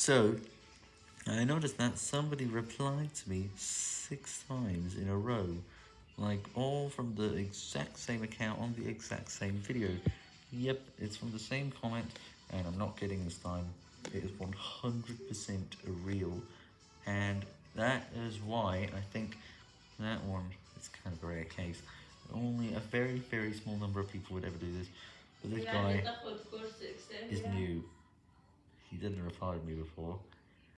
So, I noticed that somebody replied to me six times in a row, like all from the exact same account on the exact same video. Yep, it's from the same comment, and I'm not kidding this time. It is 100% real, and that is why I think that one is kind of a rare case. Only a very, very small number of people would ever do this, but this guy is new. He didn't reply to me before.